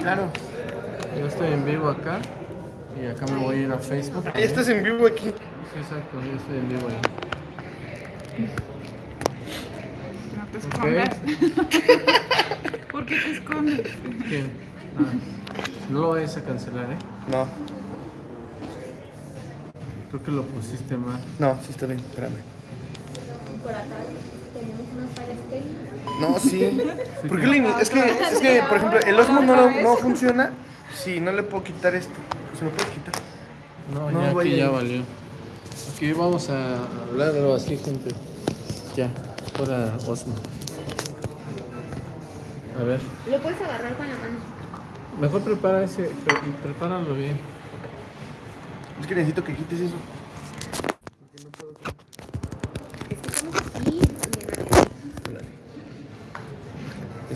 Claro. Yo estoy en vivo acá y acá me voy a ir a Facebook. Ahí estás en vivo aquí. Sí, exacto, yo estoy en vivo ahí. No te escondas. ¿Por qué te escondes? ¿Quién? Ah, no lo vayas a cancelar, ¿eh? No, Creo que lo pusiste mal. no, sí está bien, espérame. Por acá tenemos unas fallas técnicas. No, sí. ¿Por qué le ini- es, que, es que, por ejemplo, el Osmo no, lo- no funciona. Sí, no le puedo quitar esto. ¿Se lo puedo quitar? No, No, ya vaya. aquí ya valió. Aquí vamos a hablarlo así, gente. Ya, fuera Osmo. A ver, Lo puedes agarrar con la mano. mejor prepara ese, pre- prepáralo bien. Es que necesito que quites eso. Es que estamos aquí. Espérate.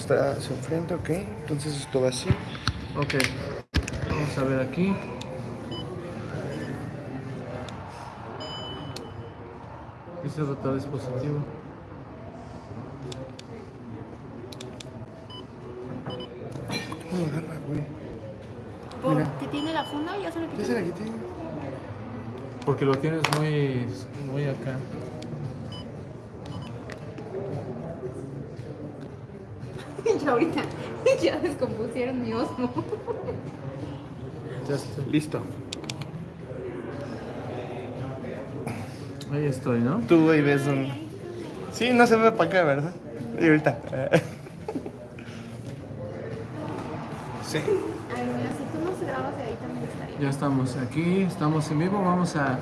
Está enfrente, ok. Entonces esto va así. Ok, vamos a ver aquí. Dice rotar dispositivo. ¿Cómo agarra, güey? Mira. ¿Qué tiene la funda? Ya se la quité. Porque lo tienes muy, muy acá. Ahorita ya descompusieron mi osmo. Ya estoy. Listo. Ahí estoy, ¿no? Tú ahí ves un... Sí, no se ve para acá, ¿verdad? Y ahorita. Sí. Ay, mira, si tú nos grabas de ahí también estaría. Ya estamos aquí, estamos en vivo. Vamos a,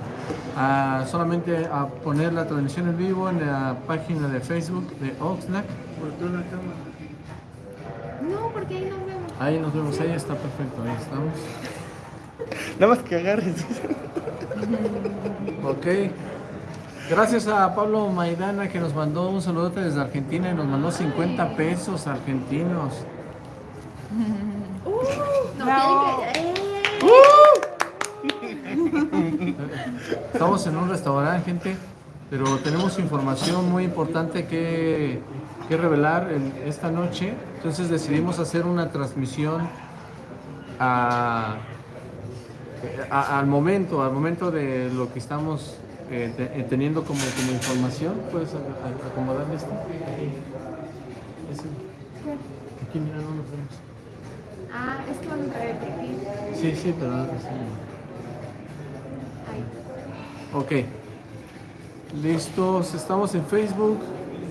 a solamente a poner la transmisión en vivo en la página de Facebook de Oxlack. Volteo la cámara. Ahí nos vemos. Ahí nos vemos, ahí está perfecto, ahí estamos. Nada más que agarres. Ok. Gracias a Pablo Maidana que nos mandó un saludote desde Argentina y nos mandó 50 pesos argentinos. Uh, no, que. ¡Eh! Estamos en un restaurante, gente, pero tenemos información muy importante que, que revelar en- esta noche. Entonces decidimos hacer una transmisión a- a- al momento, al momento de lo que estamos eh, te- eh, teniendo como, como información. ¿Puedes a- a- acomodarle esto? Aquí, mira, no lo vemos. Ah, es que a. Sí, sí, pero... sí. Ahí. Ok. Listos, estamos en Facebook.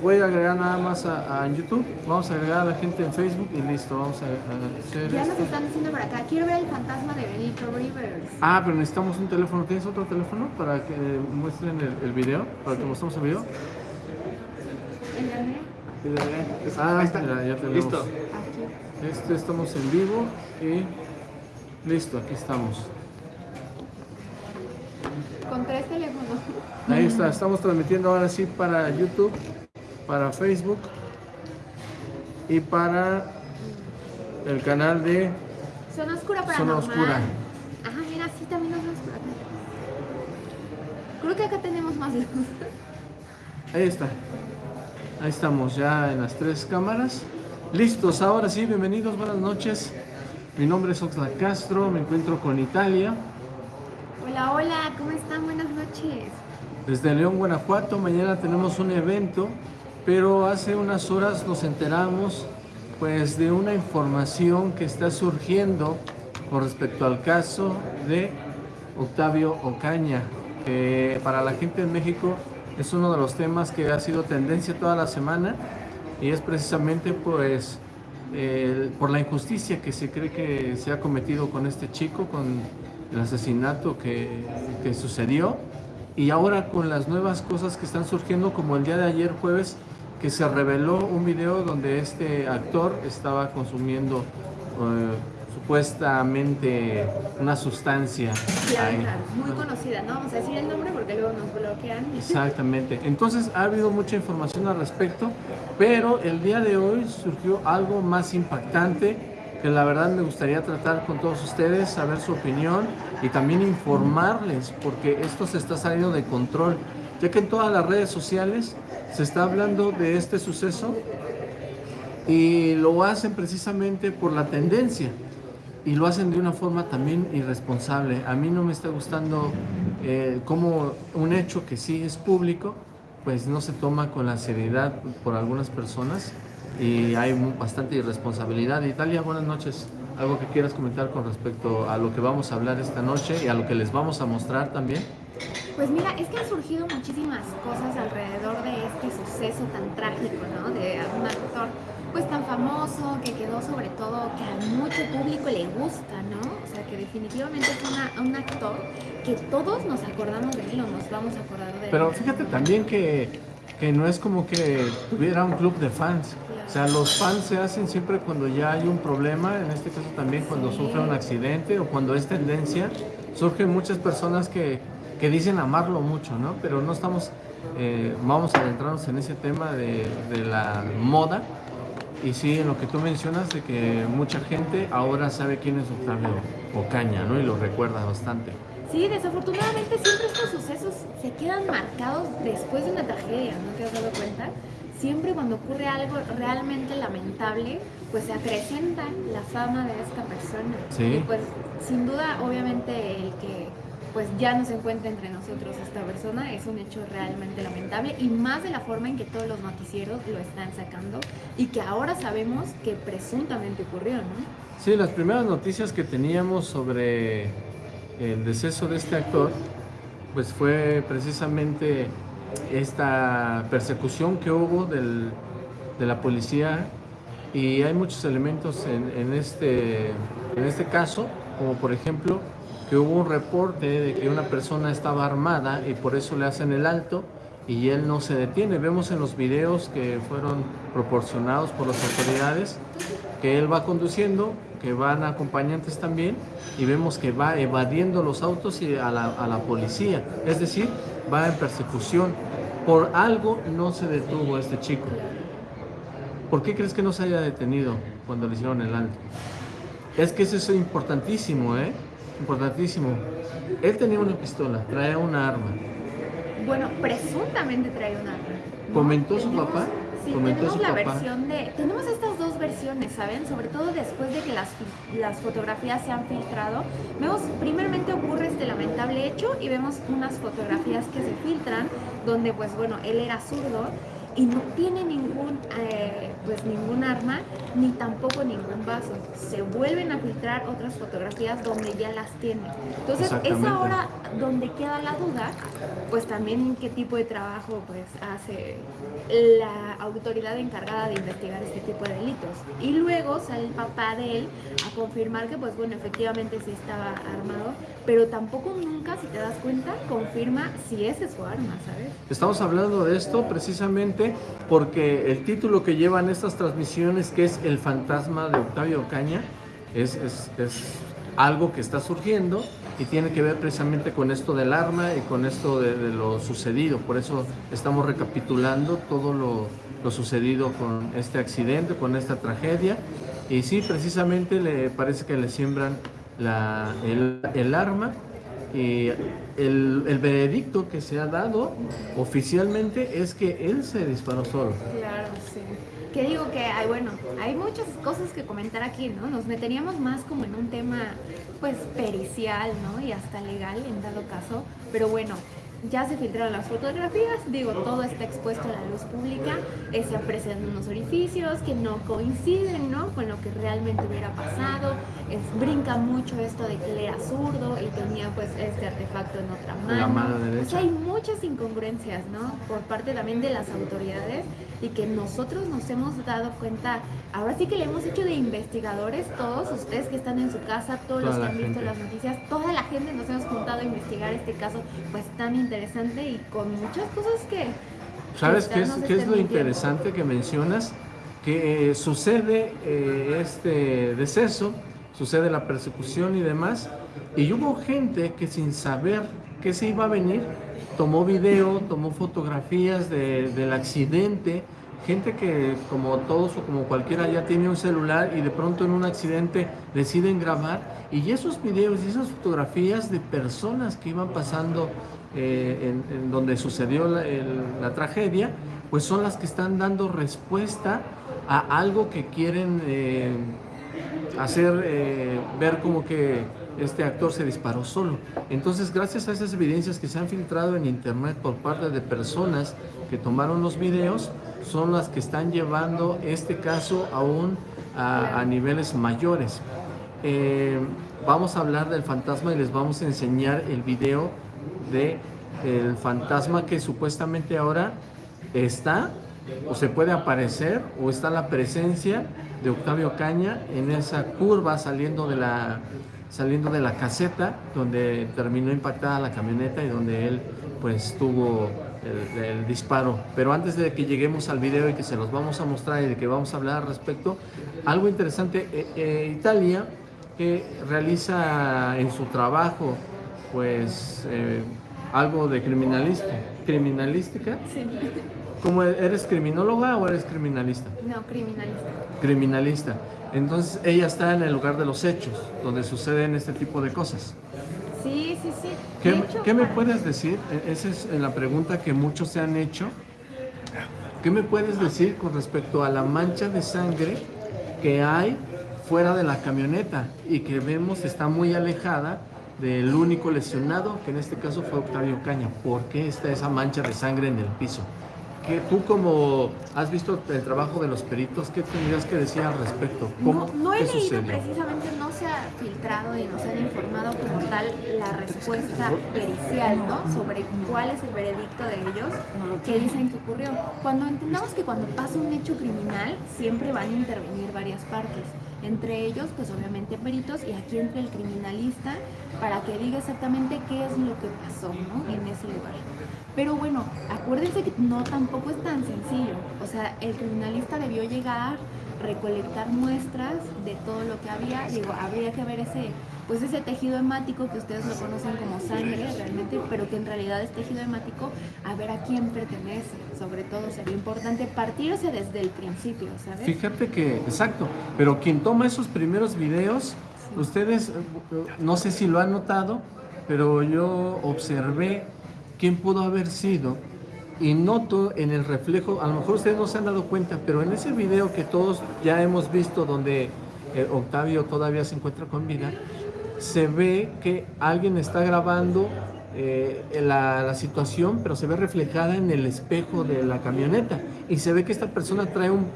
Voy a agregar nada más a, a YouTube. Vamos a agregar a la gente en Facebook y listo, vamos a, a hacer Ya nos esto. están diciendo por acá. Quiero ver el fantasma de Benito Rivers. Ah, pero necesitamos un teléfono. ¿Tienes otro teléfono para que muestren el, el video? Para que mostremos el video. ¿En la mía? Ah, mira, ya tenemos. Listo. Aquí. Este estamos en vivo y listo, aquí estamos. Con tres teléfonos. Ahí está, estamos transmitiendo ahora sí para YouTube, para Facebook y para el canal de Zona oscura para Zona Oscura. Ajá, mira, sí, también. Creo que acá tenemos más luz. Ahí está. Ahí estamos ya en las tres cámaras. Listos, ahora sí, bienvenidos, buenas noches. Mi nombre es Oxlack Castro, me encuentro con Italia, Hola, hola, ¿cómo están? Buenas noches. desde León, Guanajuato. Mañana tenemos un evento, pero hace unas horas nos enteramos pues de una información que está surgiendo con respecto al caso de Octavio Ocaña, para la gente en México es uno de los temas que ha sido tendencia toda la semana y es precisamente pues eh, por la injusticia que se cree que se ha cometido con este chico, con el asesinato que, que sucedió y ahora con las nuevas cosas que están surgiendo como el día de ayer jueves que se reveló un video donde este actor estaba consumiendo eh, supuestamente una sustancia muy conocida. No vamos a decir el nombre porque luego nos bloquean. Exactamente. Entonces ha habido mucha información al respecto, pero el día de hoy surgió algo más impactante que la verdad me gustaría tratar con todos ustedes, saber su opinión y también informarles, porque esto se está saliendo de control, ya que en todas las redes sociales se está hablando de este suceso y lo hacen precisamente por la tendencia. y lo hacen de una forma también irresponsable. A mí no me está gustando eh, cómo un hecho que sí es público, pues no se toma con la seriedad por algunas personas y hay bastante irresponsabilidad. Italia, buenas noches. ¿Algo que quieras comentar con respecto a lo que vamos a hablar esta noche y a lo que les vamos a mostrar también? Pues mira, es que han surgido muchísimas cosas alrededor de este suceso tan trágico, ¿no? De un actor pues tan famoso, que quedó sobre todo que a mucho público le gusta, ¿no? O sea, que definitivamente es una- un actor que todos nos acordamos de él o nos vamos a acordar de él. Pero fíjate también que, que no es como que tuviera un club de fans. O sea, los fans se hacen siempre cuando ya hay un problema, en este caso también cuando Sí. sufre un accidente o cuando es tendencia. Surgen muchas personas que, que dicen amarlo mucho, ¿no? Pero no estamos, eh, vamos a adentrarnos en ese tema de, de la moda. Y sí, en lo que tú mencionas de que mucha gente ahora sabe quién es Octavio Ocaña, ¿no? Y lo recuerda bastante. Sí, desafortunadamente siempre estos sucesos se quedan marcados después de una tragedia, ¿no te has dado cuenta? Siempre cuando ocurre algo realmente lamentable, pues se acrecenta la fama de esta persona. Sí. Y pues sin duda, obviamente, el que pues ya no se encuentra entre nosotros esta persona es un hecho realmente lamentable y más de la forma en que todos los noticieros lo están sacando y que ahora sabemos que presuntamente ocurrió, ¿no? Sí, las primeras noticias que teníamos sobre el deceso de este actor, pues fue precisamente esta persecución que hubo del- de la policía y hay muchos elementos en, en este, en este caso, como por ejemplo que hubo un reporte de que una persona estaba armada y por eso le hacen el alto y él no se detiene. Vemos en los videos que fueron proporcionados por las autoridades que él va conduciendo, que van acompañantes también, y vemos que va evadiendo los autos y a la, a la policía. Es decir, va en persecución. Por algo no se detuvo este chico. ¿Por qué crees que no se haya detenido cuando le hicieron el alto? Es que eso es importantísimo, ¿eh? Importantísimo. Él tenía una pistola, traía una arma. Bueno, presuntamente trae un arma. ¿no? ¿Comentó su papá? Sí, ¿Comentó tenemos la papá? versión de... Tenemos estas dos versiones, ¿saben? Sobre todo después de que las, las fotografías se han filtrado. Vemos, primeramente ocurre este lamentable hecho y vemos unas fotografías que se filtran donde, pues bueno, él era zurdo y no tiene ningún, eh, pues ningún arma ni tampoco ningún vaso. Se vuelven a filtrar otras fotografías donde ya las tiene. Entonces es ahora donde queda la duda, pues también qué tipo de trabajo pues hace la autoridad encargada de investigar este tipo de delitos. Y luego sale el papá de él a confirmar que pues bueno, efectivamente sí estaba armado, pero tampoco nunca, si te das cuenta, confirma si ese es su arma, ¿sabes? Estamos hablando de esto precisamente porque el título que llevan estas transmisiones, que es El fantasma de Octavio Ocaña, es, algo que está surgiendo y tiene que ver precisamente con esto del arma y con esto de, lo sucedido. Por eso estamos recapitulando todo lo, sucedido con este accidente, con esta tragedia. Y sí, precisamente le parece que le siembran el arma y el, el veredicto que se ha dado oficialmente es que él se disparó solo. Claro, sí. Que digo que hay, bueno, hay muchas cosas que comentar aquí, ¿no? Nos meteríamos más como en un tema, pues, pericial, ¿no? Y hasta legal en dado caso. Pero bueno, ya se filtraron las fotografías, digo, todo está expuesto a la luz pública, eh, se aprecian unos orificios que no coinciden, ¿no? Con lo que realmente hubiera pasado. Es, brinca mucho esto de que él era zurdo y tenía, pues, este artefacto en otra mano. la mano O derecha. sea, hay muchas incongruencias, ¿no? Por parte también de las autoridades y que nosotros nos hemos dado cuenta, ahora sí que le hemos hecho de investigadores, todos ustedes que están en su casa, todos los Toda que la han visto gente. las noticias, toda la gente nos hemos juntado a investigar este caso, pues tan interesante y con muchas cosas que... ¿Sabes que qué es, qué es lo interesante que mencionas? Que eh, sucede eh, este deceso, sucede la persecución y demás, y hubo gente que sin saber que se iba a venir, tomó video, tomó fotografías de- del accidente, gente que como todos o como cualquiera ya tiene un celular y de pronto en un accidente deciden grabar, y esos videos y esas fotografías de personas que iban pasando eh, en, donde sucedió la tragedia, pues son las que están dando respuesta a algo que quieren eh, hacer eh, ver como que este actor se disparó solo. Entonces, gracias a esas evidencias que se han filtrado en internet por parte de personas que tomaron los videos, son las que están llevando este caso aún a, niveles mayores. Eh, vamos a hablar del fantasma y les vamos a enseñar el video de fantasma que supuestamente ahora está o se puede aparecer o está la presencia de Octavio Caña en esa curva saliendo de la saliendo de la caseta donde terminó impactada la camioneta y donde él pues tuvo el, el disparo. Pero antes de que lleguemos al video y que se los vamos a mostrar y de que vamos a hablar al respecto, algo interesante, eh, eh, Italia que realiza en su trabajo pues eh, algo de criminalista, criminalística. Sí. ¿Cómo eres criminóloga o eres criminalista? No, criminalista. Criminalista. Entonces ella está en el lugar de los hechos, donde suceden este tipo de cosas. Sí, sí, sí. ¿Qué, De hecho, qué me puedes decir? E- Esa es la pregunta que muchos se han hecho. ¿Qué me puedes decir con respecto a la mancha de sangre que hay fuera de la camioneta y que vemos está muy alejada del único lesionado, que en este caso fue Octavio Caña? ¿Por qué está esa mancha de sangre en el piso? Que tú como has visto el trabajo de los peritos, ¿qué tendrías que decir al respecto? ¿Cómo, No, no he qué leído sucedió? precisamente, no se ha filtrado y nos han informado como tal la respuesta pericial, ¿no? Sobre cuál es el veredicto de ellos que dicen que ocurrió. Cuando entendamos que cuando pasa un hecho criminal, siempre van a intervenir varias partes. Entre ellos, pues obviamente peritos y aquí entra el criminalista para que diga exactamente qué es lo que pasó, ¿no? En ese lugar. Pero bueno, acuérdense que no tampoco es tan sencillo. O sea, el criminalista debió llegar, recolectar muestras de todo lo que había. Digo, habría que ver ese, pues ese tejido hemático que ustedes lo conocen como sangre realmente, pero que en realidad es tejido hemático, a ver a quién pertenece. Sobre todo sería importante partirse desde el principio, ¿sabes? Fíjate que, exacto, pero quien toma esos primeros videos, ustedes, no sé si lo han notado, pero yo observé quién pudo haber sido y noto en el reflejo, a lo mejor ustedes no se han dado cuenta, pero en ese video que todos ya hemos visto donde eh, Octavio todavía se encuentra con vida, se ve que alguien está grabando eh, la, situación, pero se ve reflejada en el espejo de la camioneta. Y se ve que esta persona trae un,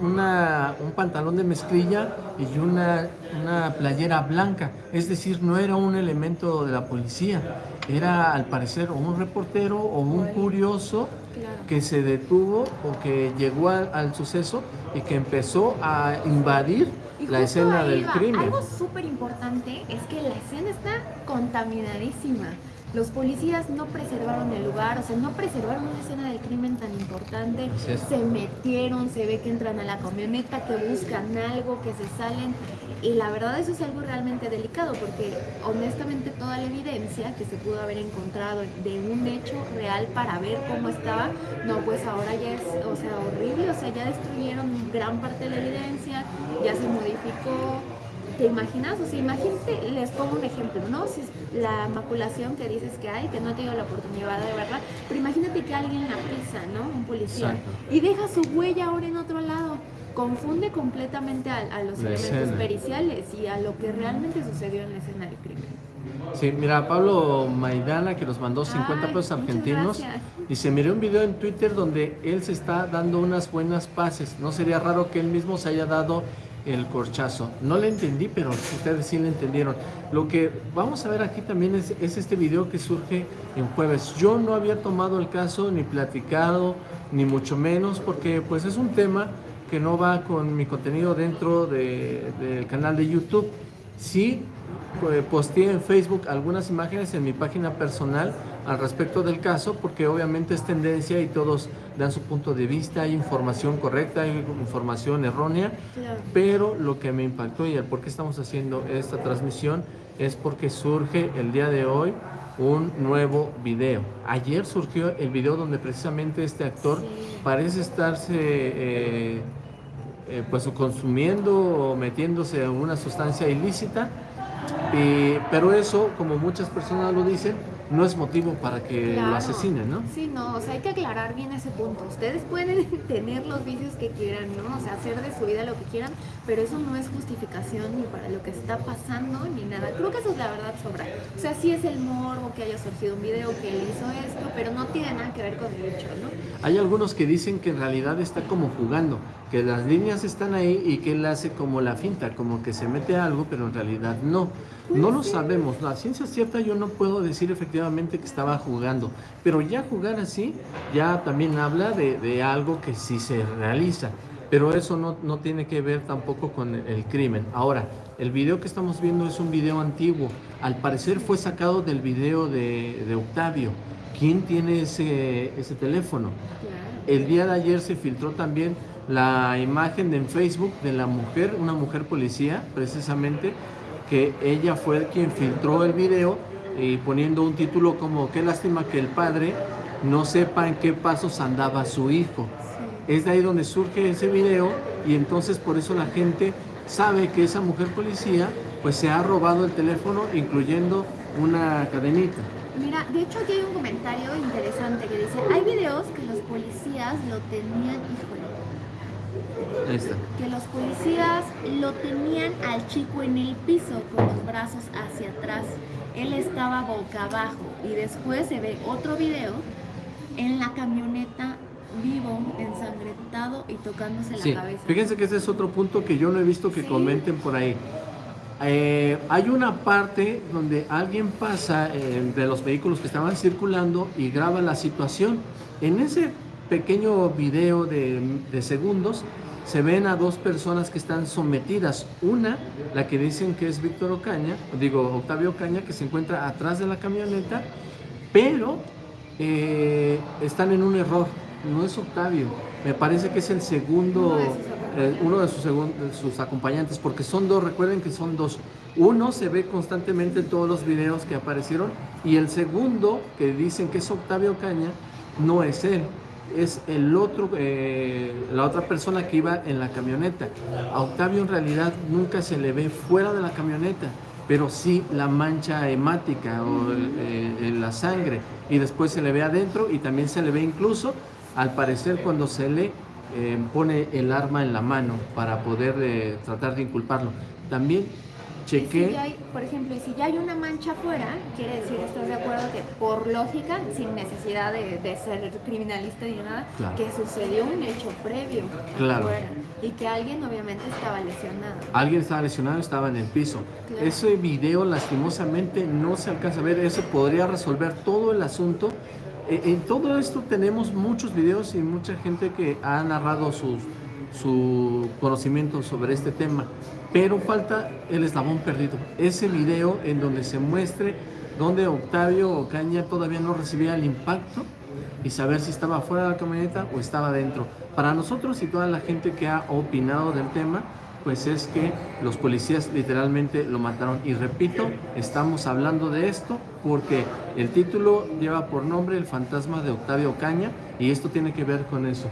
pantalón de mezclilla y una playera blanca. Es decir, no era un elemento de la policía. Era al parecer un reportero o un curioso que se detuvo o que llegó al, al suceso y que empezó a invadir Y la escena del va. crimen. Algo súper importante es que la escena está contaminadísima. Los policías no preservaron el lugar, o sea, no preservaron una escena del crimen tan importante. Se metieron, se ve que entran a la camioneta, que buscan algo, que se salen. Y la verdad eso es algo realmente delicado porque honestamente toda la evidencia que se pudo haber encontrado de un hecho real para ver cómo estaba, no, pues ahora ya es, o sea, horrible, o sea, ya destruyeron gran parte de la evidencia, ya se modificó. ¿Te imaginas? O sea, imagínate, les pongo un ejemplo, ¿no? Si es la maculación que dices que hay, que no he tenido la oportunidad de verla, pero imagínate que alguien la pisa, ¿no? Un policía. Exacto. Y deja su huella ahora en otro lado. Confunde completamente a, a los La elementos escena. periciales y a lo que realmente sucedió en la escena del crimen. Sí, mira, Pablo Maidana que nos mandó 50 Ay, pesos argentinos. Dice, miré un video en Twitter donde él se está dando unas buenas pases. No sería raro que él mismo se haya dado el corchazo. No le entendí, pero ustedes sí le entendieron. Lo que vamos a ver aquí también es, es este video que surge en jueves. Yo no había tomado el caso ni platicado, ni mucho menos, porque pues es un tema que no va con mi contenido dentro de- del canal de YouTube. Sí, eh, posteé en Facebook algunas imágenes en mi página personal al respecto del caso, porque obviamente es tendencia y todos dan su punto de vista, hay información correcta, hay información errónea, Claro. pero lo que me impactó y el por qué estamos haciendo esta transmisión es porque surge el día de hoy un nuevo video. Ayer surgió el video donde precisamente este actor Sí. parece estarse eh, eh, pues consumiendo o metiéndose en una sustancia ilícita, y- pero eso, como muchas personas lo dicen, no es motivo para que lo asesinen, ¿no? Sí, no, o sea, hay que aclarar bien ese punto. Ustedes pueden tener los vicios que quieran, ¿no? O sea, hacer de su vida lo que quieran, pero eso no es justificación ni para lo que está pasando ni nada. Creo que eso es la verdad sobra. O sea, sí es el morbo que haya surgido un video que él hizo esto, pero no tiene nada que ver con el hecho, ¿no? Hay algunos que dicen que en realidad está como jugando, que las líneas están ahí y que él hace como la finta, como que se mete algo, pero en realidad no. No lo sabemos. La ciencia cierta yo no puedo decir efectivamente que estaba jugando, pero ya jugar así ya también habla de, de algo que sí se realiza. Pero eso no, no tiene que ver tampoco con el, el crimen. Ahora, el video que estamos viendo es un video antiguo. Al parecer fue sacado del video de, de Octavio. ¿Quién tiene ese, ese teléfono? El día de ayer se filtró también la imagen en Facebook de la mujer, una mujer policía, precisamente, que ella fue quien filtró el video y poniendo un título como qué lástima que el padre no sepa en qué pasos andaba su hijo. Es de ahí donde surge ese video y entonces por eso la gente sabe que esa mujer policía pues se ha robado el teléfono incluyendo una cadenita. Mira, de hecho aquí hay un comentario interesante que dice, hay videos que los policías lo tenían, híjole, Ahí está. que los policías lo tenían al chico en el piso con los brazos hacia atrás. Él estaba boca abajo y después se ve otro video en la camioneta vivo, ensangrentado y tocándose Sí, la cabeza. fíjense que ese es otro punto que yo no he visto que Sí. comenten por ahí. Eh, hay una parte donde alguien pasa eh, de los vehículos que estaban circulando y graba la situación. En ese pequeño video de, de segundos se ven a dos personas que están sometidas. Una, la que dicen que es Víctor Ocaña, digo Octavio Ocaña, que se encuentra atrás de la camioneta, pero eh, están en un error. No es Octavio, me parece que es el segundo, Uno de sus eh, uno de sus, segun- de sus acompañantes, porque son dos, recuerden que son dos. Uno se ve constantemente en todos los videos que aparecieron y el segundo, que dicen que es Octavio Caña, no es él, es el otro, eh, la otra persona que iba en la camioneta. A Octavio en realidad nunca se le ve fuera de la camioneta, pero sí la mancha hemática o eh, la sangre y después se le ve adentro y también se le ve incluso al parecer cuando se le eh, pone el arma en la mano para poder tratar de inculparlo. También si chequé, hay, por ejemplo, si ya hay una mancha afuera, quiere decir, ¿estás de acuerdo que por lógica, sin necesidad de, de ser criminalista ni nada, Claro. que sucedió un hecho previo Claro. afuera y que alguien obviamente estaba lesionado? alguien estaba lesionado, estaba en el piso. Claro. Ese video lastimosamente no se alcanza a ver, eso podría resolver todo el asunto. Eh, En todo esto tenemos muchos videos y mucha gente que ha narrado sus, su conocimiento sobre este tema, pero falta el eslabón perdido, ese video en donde se muestre donde Octavio Ocaña todavía no recibía el impacto y saber si estaba fuera de la camioneta o estaba dentro. Para nosotros y toda la gente que ha opinado del tema, pues es que los policías literalmente lo mataron. Y repito, estamos hablando de esto porque el título lleva por nombre El fantasma de Octavio Ocaña y esto tiene que ver con eso.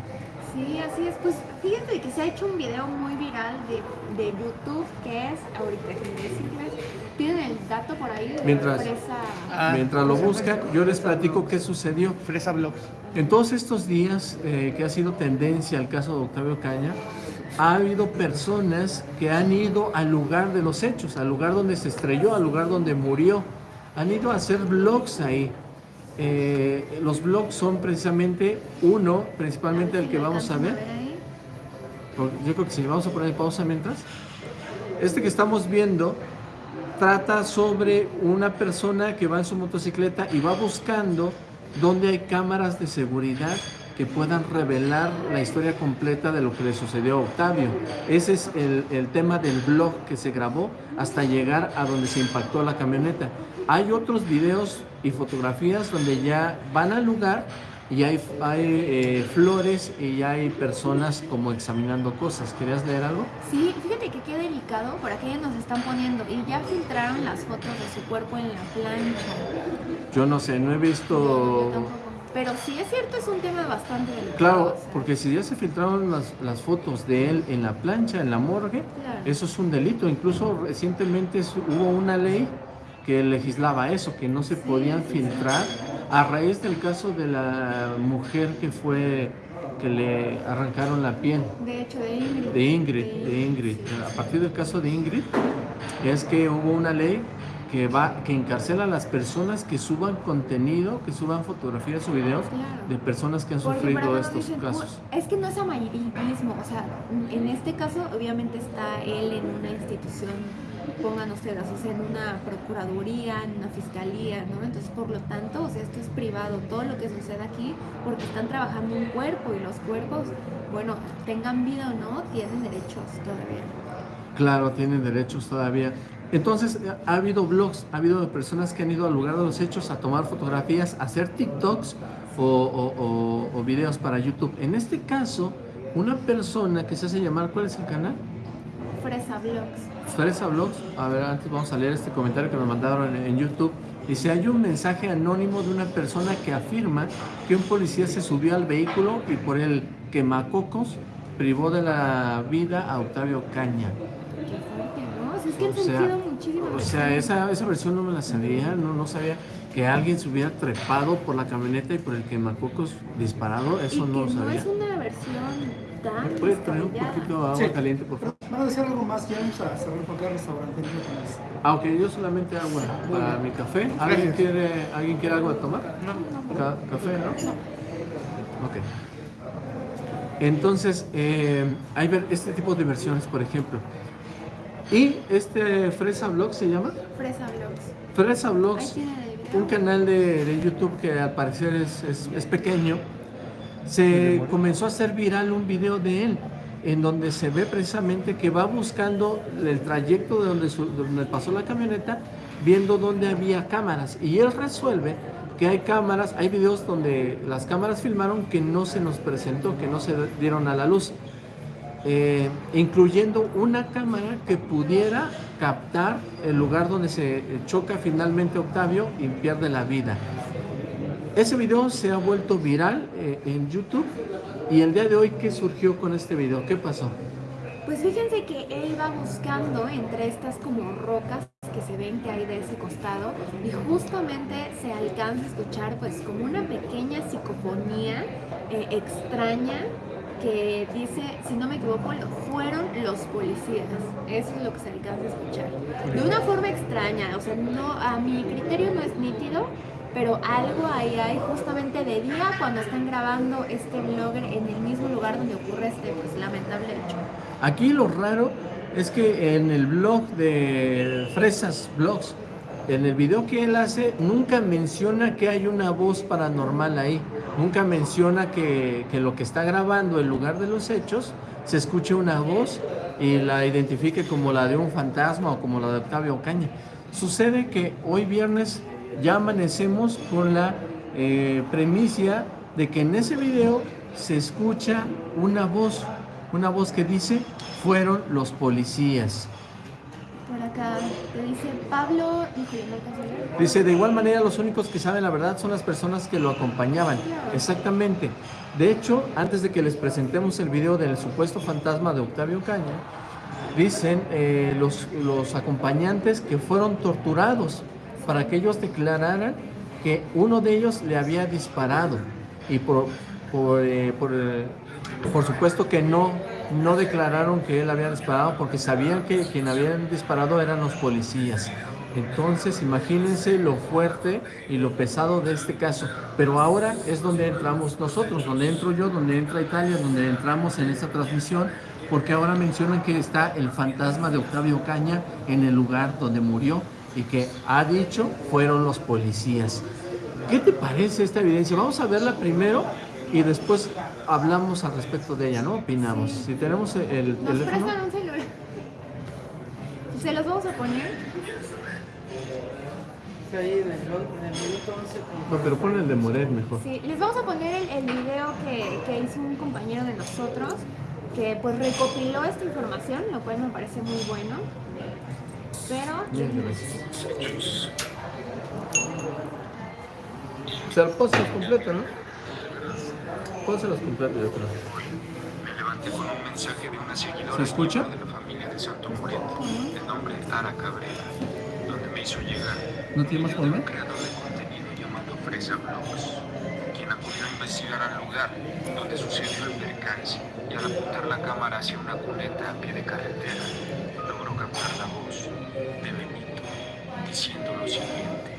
Sí, así es. Pues fíjate que se ha hecho un video muy viral de, de YouTube que es, ahorita que decirles, tienen el dato por ahí de Mientras- la empresa. Ah, Mientras lo buscan, yo les platico qué sucedió. Fresa Blogs. En todos estos días eh, que ha sido tendencia el caso de Octavio Caña, ha habido personas que han ido al lugar de los hechos, al lugar donde se estrelló, al lugar donde murió. Han ido a hacer vlogs ahí. Eh, los vlogs son precisamente uno, principalmente el que vamos a ver. Yo creo que si vamos a poner pausa mientras. Este que estamos viendo trata sobre una persona que va en su motocicleta y va buscando donde hay cámaras de seguridad que puedan revelar la historia completa de lo que le sucedió a Octavio. Ese es el, el tema del blog que se grabó hasta llegar a donde se impactó la camioneta. Hay otros videos y fotografías donde ya van al lugar y hay, hay eh, flores y hay personas como examinando cosas. ¿Querías leer algo? Sí, fíjate que qué delicado, por aquí nos están poniendo y ya filtraron las fotos de su cuerpo en la plancha. Yo no sé, no he visto... tampoco. Pero sí es cierto, es un tema bastante delicado. Claro, o sea, porque si ya se filtraron las, las fotos de él en la plancha, en la morgue, Claro. eso es un delito. Incluso recientemente hubo una ley que legislaba eso, que no se podían filtrar a raíz del caso de la mujer que fue que le arrancaron la piel. De hecho, de Ingrid. De Ingrid, de Ingrid. A partir del caso de Ingrid, es que hubo una ley que va que encarcela a las personas que suban contenido, que suban fotografías o videos Claro. de personas que han Porque, sufrido estos dicen, casos. "Oh, Es que no es amarillismo, o sea, en este caso obviamente está él en una institución, pongan ustedes, o sea, en una procuraduría, en una fiscalía, ¿no? Entonces, por lo tanto, o sea, esto es privado, todo lo que sucede aquí, porque están trabajando un cuerpo y los cuerpos, bueno, tengan vida o no, tienen derechos todavía. Claro, tienen derechos todavía. Entonces, ha habido blogs, ha habido personas que han ido al lugar de los hechos a tomar fotografías, a hacer TikToks o, o- o- o videos para YouTube. En este caso, una persona que se hace llamar, ¿cuál es el canal? Fresa Vlogs. Fresa Blogs. A ver, antes vamos a leer este comentario que nos mandaron en, en YouTube. Dice, hay un mensaje anónimo de una persona que afirma que un policía se subió al vehículo y por el quemacocos privó de la vida a Octavio Caña. ¿no? Es que han O sea, muchísimas O sea, esa, esa versión no me la sabía, no, no sabía que alguien se hubiera trepado por la camioneta y por el quemacocos disparado, y eso que no lo no sabía. es una versión tan ¿Me puedes traer un poquito de agua Sí. caliente, por favor? Vamos a hacer algo más, ya vamos a cerrar porque el restaurante no. Ah, ok, yo solamente agua para mi café. ¿Alguien quiere, ¿alguien quiere algo de tomar? Ca- ¿Café, no? Ok. Entonces, eh, hay ver este tipo de versiones, por ejemplo. Y este Fresa Blog se llama Fresa Vlogs. Fresa video. un canal de, de YouTube que al parecer es, es- es pequeño. Se comenzó a hacer viral un video de él en donde se ve precisamente que va buscando el trayecto de donde, su- donde pasó la camioneta, viendo dónde había cámaras. Y él resuelve que hay cámaras, hay videos donde las cámaras filmaron que no se nos presentó, que no se dieron a la luz. Eh, incluyendo una cámara que pudiera captar el lugar donde se choca finalmente Octavio y pierde la vida. Ese video se ha vuelto viral eh, en YouTube y el día de hoy, ¿qué surgió con este video? ¿Qué pasó? Pues fíjense que él va buscando entre estas como rocas que se ven que hay de ese costado y justamente se alcanza a escuchar pues como una pequeña psicofonía eh, extraña que dice, si no me equivoco, fueron los policías. Eso es lo que se alcanza a escuchar. De una forma extraña, o sea, no, a mi criterio no es nítido, pero algo ahí hay justamente de día cuando están grabando este vlogger en el mismo lugar donde ocurre este pues lamentable hecho. Aquí lo raro es que en el blog de Fresas Blogs, en el video que él hace, nunca menciona que hay una voz paranormal ahí. Nunca menciona que, que lo que está grabando en lugar de los hechos se escuche una voz y la identifique como la de un fantasma o como la de Octavio Ocaña. Sucede que hoy viernes ya amanecemos con la eh, premisa de que en ese video se escucha una voz, una voz que dice fueron los policías. Por acá te dice Pablo, leer. Dice, de igual manera los únicos que saben la verdad son las personas que lo acompañaban. Exactamente. De hecho, antes de que les presentemos el video del supuesto fantasma de Octavio Caña, dicen eh, los, los acompañantes que fueron torturados para que ellos declararan que uno de ellos le había disparado. Y por, por, eh, por, eh, por supuesto que no, no declararon que él había disparado porque sabían que quien había disparado eran los policías. Entonces, imagínense lo fuerte y lo pesado de este caso. Pero ahora es donde entramos nosotros, donde entro yo, donde entra Italia, donde entramos en esta transmisión, porque ahora mencionan que está el fantasma de Octavio Caña en el lugar donde murió y que ha dicho fueron los policías. ¿Qué te parece esta evidencia? Vamos a verla primero y después hablamos al respecto de ella, ¿no? Opinamos. Sí. Si tenemos el Nos teléfono. prestan un celular. Se los vamos a poner. Ahí en el, en el minuto 11 No, pero pon el de Moret mejor. Sí, les vamos a poner el, el video que, que hizo un compañero de nosotros que pues recopiló esta información, lo cual me parece muy bueno. Pero O sea, pónselos completo, ¿no? Pónselos completo, yo creo. Me levanté con un mensaje de una seguidora ¿Se escucha? de la familia de Santo Muriente, de nombre Ara Cabrera, donde me hizo llegar. ¿No tiene más por un creador de contenido llamado Fresa Blogs, quien acudió a investigar al lugar donde sucedió el percance y al apuntar la cámara hacia una cuneta a pie de carretera, de Benito diciendo lo siguiente.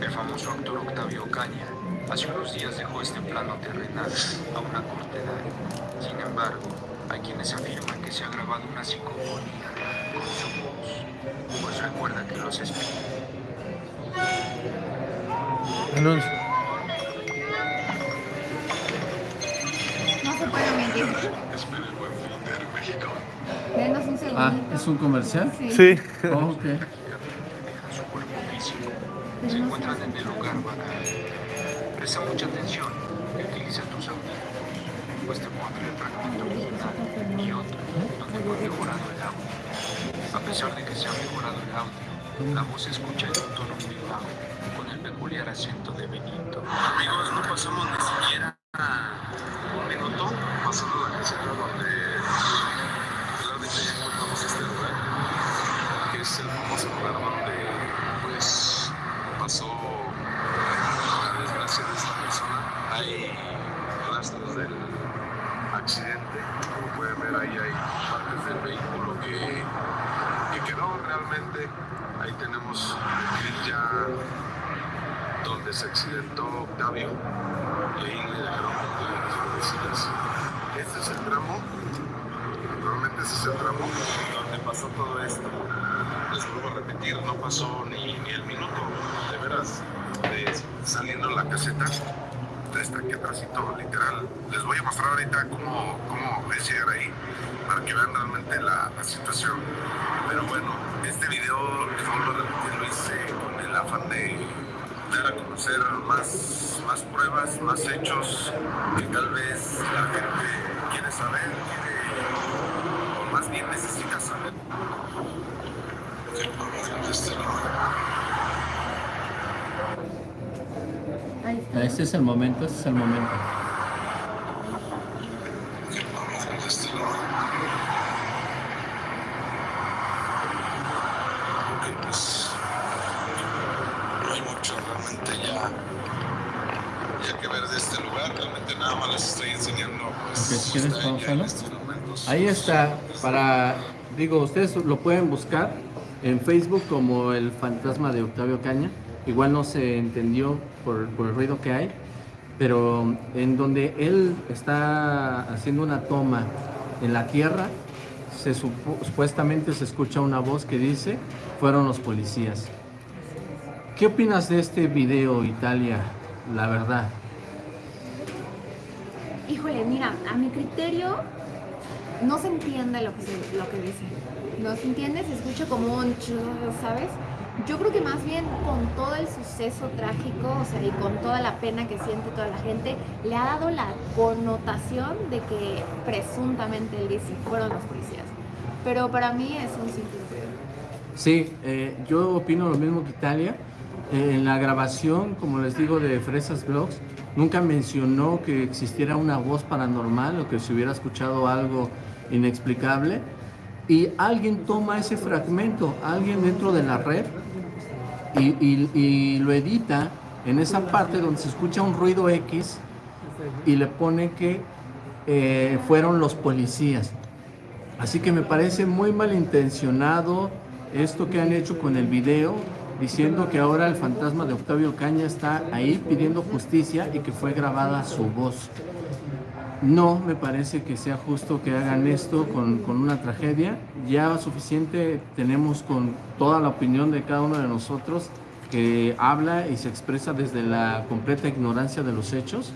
El famoso actor Octavio Caña hace unos días dejó este plano terrenal a una corta edad. Sin embargo, hay quienes afirman que se ha grabado una psicofonía con su voz, pues recuerda que los espíritus Anuncio. No se puede mentir. Denos un segundo. Ah, ¿es un comercial? Sí. Sí. Oh, ok. su cuerpo físico se encuentran en el lugar vacante. Presta mucha atención y utiliza tus audífonos, pues te pondré el fragmento original y otro donde fue mejorado el audio. A pesar de que se ha mejorado el audio, la voz se escucha en un tono muy bajo, peculiar acento de Benito. Amigos, no pasamos ni siquiera minuto pasando la caseta donde realmente ya encontramos este lugar que es el famoso lugar donde pues pasó la desgracia de esta persona. Hay rastros del accidente, como pueden ver ahí hay partes del vehículo que, que quedó realmente. Ahí tenemos el clip ya donde se accidentó Octavio y ahí le dejaron las. Este es el tramo Normalmente ese es el tramo donde pasó todo esto. Les vuelvo a repetir, no pasó ni, ni el minuto, de veras, saliendo la caseta. Está aquí atrásito, literal. Les voy a mostrar ahorita cómo, cómo es llegar ahí para que vean realmente la, situación. Pero bueno, este video, lo hice con el afán de dar a conocer más, más pruebas, más hechos que tal vez la gente quiere saber, quiere o más bien necesita saber. Este es el momento, este es el momento. Ok, pues no hay mucho realmente ya, ya que ver de este lugar, realmente nada más les estoy enseñando pues Ok, si quieres, está ya en pausalo. estos momentos. Ahí está, para, digo, ustedes lo pueden buscar en Facebook como el fantasma de Octavio Caña. Igual no se entendió por, el ruido que hay, pero en donde él está haciendo una toma en la tierra, se supuestamente se escucha una voz que dice, fueron los policías. ¿Qué opinas de este video, Italia? La verdad. Híjole, mira, a mi criterio no se entiende lo que, se- lo que dice. No se entiende, se escucha como un churro, ¿sabes? Yo creo que más bien con todo el suceso trágico, o sea, y con toda la pena que siente toda la gente, le ha dado la connotación de que presuntamente él dice fueron los policías. Pero para mí es un simple. Sí, eh, yo opino lo mismo que Italia. Eh, en la grabación, como les digo, de Fresas Blogs, nunca mencionó que existiera una voz paranormal o que se hubiera escuchado algo inexplicable. Y alguien toma ese fragmento, alguien dentro de la red, y, y- lo edita en esa parte donde se escucha un ruido X y le pone que eh, fueron los policías. Así que me parece muy malintencionado esto que han hecho con el video, diciendo que ahora el fantasma de Octavio Caña está ahí pidiendo justicia y que fue grabada su voz. No me parece que sea justo que hagan esto con, con una tragedia. Ya suficiente tenemos con toda la opinión de cada uno de nosotros que habla y se expresa desde la completa ignorancia de los hechos,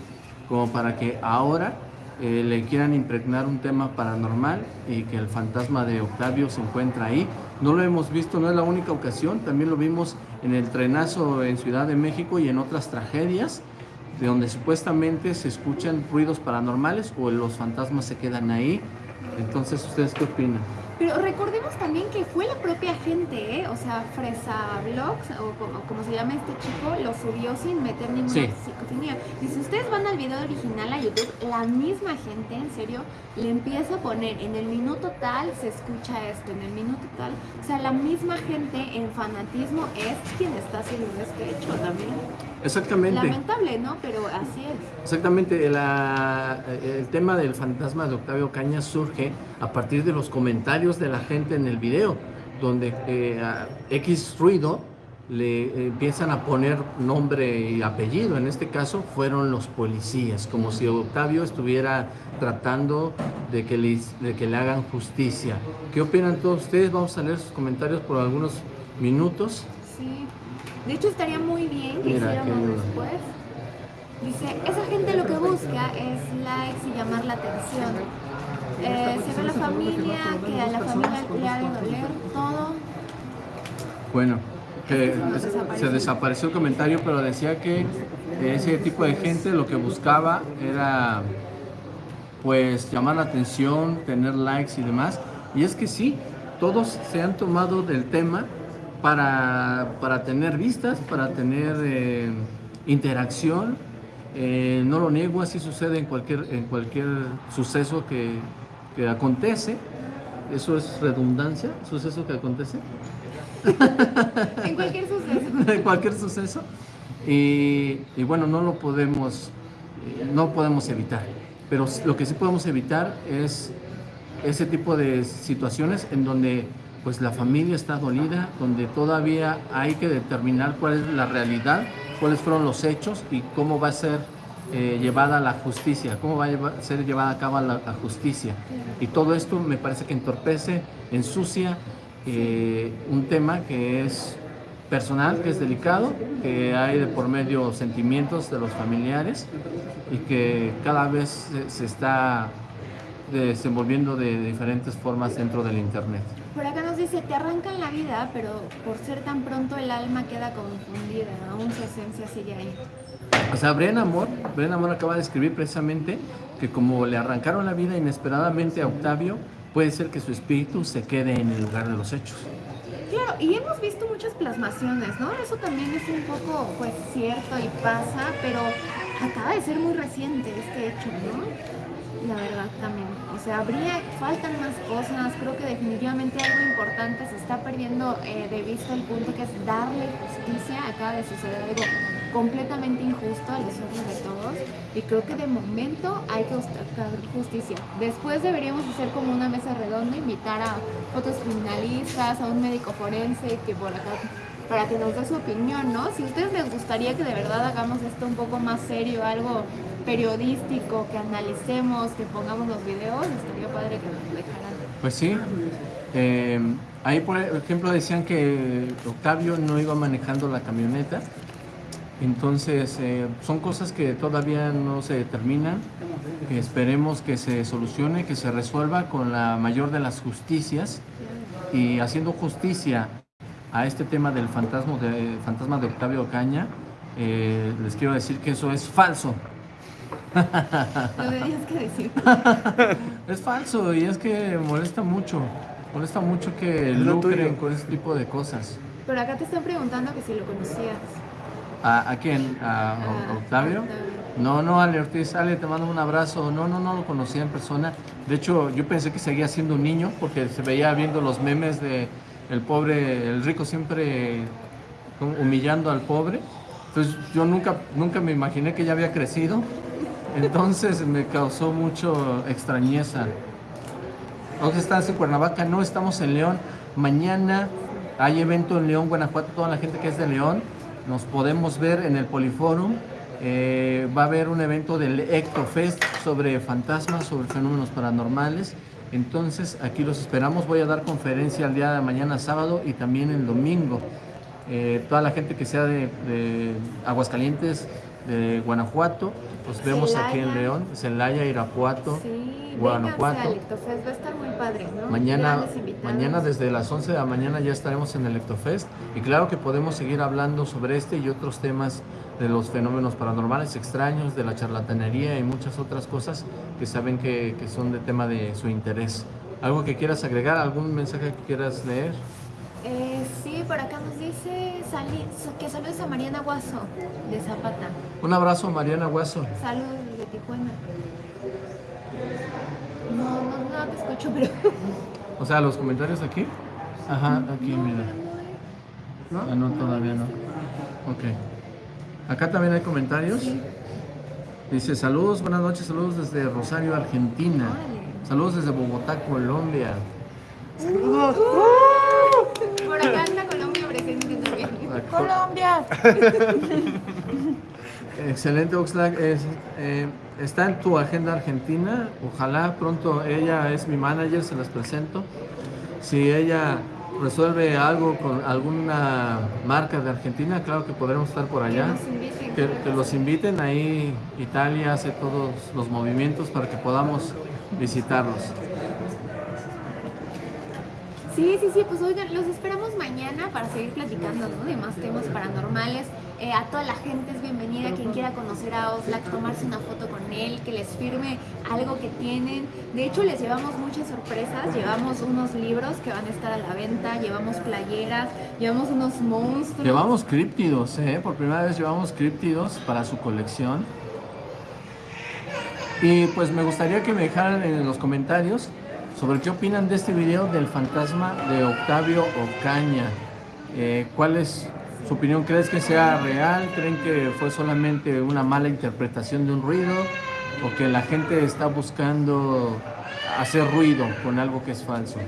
como para que ahora eh, le quieran impregnar un tema paranormal y que el fantasma de Octavio se encuentra ahí. No lo hemos visto, no es la única ocasión, también lo vimos en el trenazo en Ciudad de México y en otras tragedias de donde supuestamente se escuchan ruidos paranormales o los fantasmas se quedan ahí. Entonces, ¿ustedes qué opinan? Pero recordemos también que fue la propia gente, ¿eh? O sea, Fresa Vlogs, o como, como se llama este chico, lo subió sin meter ninguna Sí. psicofonía. Y si ustedes van al video original a YouTube, la misma gente, en serio, le empieza a poner en el minuto tal se escucha esto, en el minuto tal. O sea, la misma gente en fanatismo es quien está haciendo este hecho también. Exactamente. Lamentable, ¿no? Pero así es. Exactamente, la- el tema del fantasma de Octavio Caña surge a partir de los comentarios de la gente en el video, donde eh, a X ruido le empiezan a poner nombre y apellido. En este caso fueron los policías, como si Octavio estuviera tratando de que le, de que le hagan justicia. ¿Qué opinan todos ustedes? Vamos a leer sus comentarios por algunos minutos. Sí. De hecho, estaría muy bien que Mira, hiciéramos después. Dice, esa gente lo que busca es likes y llamar la atención. Eh, se ve la familia, que a la familia le ha de doler todo. Bueno, que se desapareció el comentario, pero decía que ese tipo de gente lo que buscaba era pues llamar la atención, tener likes y demás. Y es que sí, todos se han tomado del tema para, para tener vistas, para tener eh, interacción. Eh, no lo niego, así sucede en cualquier, en cualquier suceso que, que acontece. Eso es redundancia, suceso que acontece. En cualquier suceso. de cualquier suceso. Y, y bueno, no lo podemos, eh, no podemos evitar. Pero lo que sí podemos evitar es ese tipo de situaciones en donde pues la familia está dolida, donde todavía hay que determinar cuál es la realidad, cuáles fueron los hechos y cómo va a ser eh, llevada la justicia, cómo va a ser llevada a cabo la, justicia. Y todo esto me parece que entorpece, ensucia eh, un tema que es personal, que es delicado, que hay de por medio sentimientos de los familiares y que cada vez se está desenvolviendo de diferentes formas dentro del Internet. Por acá nos dice, te arrancan la vida, pero por ser tan pronto el alma queda confundida, aún su esencia sigue ahí. O sea, Bren Amor, Bren Amor acaba de escribir precisamente que como le arrancaron la vida inesperadamente a Octavio, puede ser que su espíritu se quede en el lugar de los hechos. Claro, y hemos visto muchas plasmaciones, ¿no? Eso también es un poco, pues, cierto y pasa, pero acaba de ser muy reciente este hecho, ¿no? La verdad también. O sea, habría, faltan más cosas, creo que definitivamente algo importante se está perdiendo eh, de vista el punto que es darle justicia. Acaba de suceder algo completamente injusto a los ojos de todos y creo que de momento hay que buscar justicia. Después deberíamos hacer como una mesa redonda, invitar a otros criminalistas, a un médico forense que por acá para que nos dé su opinión, ¿no? Si a ustedes les gustaría que de verdad hagamos esto un poco más serio, algo periodístico, que analicemos, que pongamos los videos, estaría padre que nos dejaran. Pues sí. Eh, ahí, por ejemplo, decían que Octavio no iba manejando la camioneta. Entonces, eh, son cosas que todavía no se determinan, que esperemos que se solucione, que se resuelva con la mayor de las justicias y haciendo justicia a este tema del fantasma de, fantasma de Octavio Caña. eh, les quiero decir que eso es falso. Lo tenías que decir. Es falso y es que molesta mucho. Molesta mucho que Es lucren con ese tipo de cosas. Pero acá te están preguntando que si lo conocías. ¿A, a quién? ¿A, Octavio? Octavio. No, no, Ale Ortiz, Ale, te mando un abrazo. No, no, no lo conocía en persona. De hecho, yo pensé que seguía siendo un niño porque se veía viendo los memes de el pobre, el rico siempre humillando al pobre. Entonces yo nunca, nunca me imaginé que ya había crecido. Entonces me causó mucho extrañeza. Hoy estás en Cuernavaca, no estamos en León. Mañana hay evento en León, Guanajuato, toda la gente que es de León. Nos podemos ver en el Poliforum. Eh, va a haber un evento del Ectofest sobre fantasmas, sobre fenómenos paranormales. Entonces aquí los esperamos. Voy a dar conferencia el día de mañana sábado y también el domingo. Eh, toda la gente que sea de, de Aguascalientes, de Guanajuato, los vemos aquí en. León, Celaya, Irapuato. Sí, Guanajuato. va a estar muy padre, ¿no? Mañana, mañana desde las 11 de la mañana ya estaremos en el Ectofest y claro que podemos seguir hablando sobre este y otros temas de los fenómenos paranormales extraños, de la charlatanería y muchas otras cosas que saben que, que son de tema de su interés. ¿Algo que quieras agregar? ¿Algún mensaje que quieras leer? Eh, sí, por acá nos dice sali- que saludes a Mariana Guaso de Zapata. Un abrazo, Mariana Hueso. Saludos de Tijuana. No, no, no te escucho, pero. O sea, los comentarios aquí. Ajá, aquí, mira. Ah, no, todavía no. Ok. Acá también hay comentarios. Dice, saludos, buenas noches, saludos desde Rosario, Argentina. Saludos desde Bogotá, Colombia. Por acá anda Colombia presente también. Colombia. Excelente, Oxlack. Es, eh, está en tu agenda argentina. Ojalá pronto ella es mi manager, se las presento. Si ella resuelve algo con alguna marca de Argentina, claro que podremos estar por allá. Que nos inviten. Que, que los inviten ahí. Italia hace todos los movimientos para que podamos visitarlos. Sí, sí, sí, pues oigan, los esperamos mañana para seguir platicando ¿no? de más temas paranormales. Eh, a toda la gente es bienvenida, quien quiera conocer a Oxlack, tomarse una foto con él, que les firme algo que tienen. De hecho, les llevamos muchas sorpresas, llevamos unos libros que van a estar a la venta, llevamos playeras, llevamos unos monstruos. Llevamos críptidos, ¿eh? Por primera vez llevamos críptidos para su colección. Y pues me gustaría que me dejaran en los comentarios sobre qué opinan de este video del fantasma de Octavio Ocaña. Eh, ¿Cuál es su opinión? ¿Crees que sea real? ¿Creen que fue solamente una mala interpretación de un ruido? ¿O que la gente está buscando hacer ruido con algo que es falso?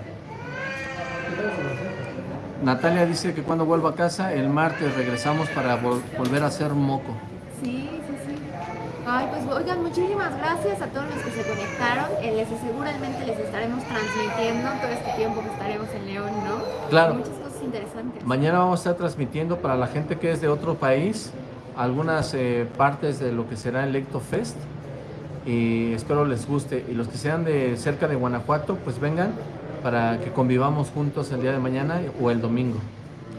Natalia dice que cuando vuelva a casa, el martes regresamos para vol- volver a hacer moco. Ay, pues oigan, muchísimas gracias a todos los que se conectaron. Eh, les seguramente les estaremos transmitiendo todo este tiempo que estaremos en León, ¿no? Claro. Muchas cosas interesantes. Mañana vamos a estar transmitiendo para la gente que es de otro país algunas eh, partes de lo que será el Lecto Fest y espero les guste. Y los que sean de cerca de Guanajuato, pues vengan para que convivamos juntos el día de mañana o el domingo.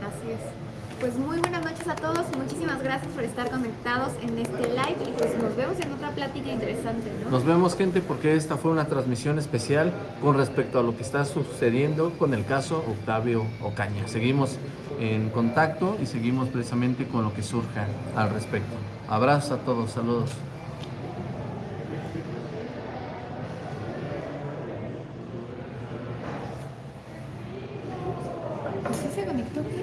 Así es. Pues muy buenas noches a todos y muchísimas gracias por estar conectados en este live y pues nos vemos en otra plática interesante, ¿no? Nos vemos gente porque esta fue una transmisión especial con respecto a lo que está sucediendo con el caso Octavio Ocaña. Seguimos en contacto y seguimos precisamente con lo que surja al respecto. Abrazos a todos, saludos.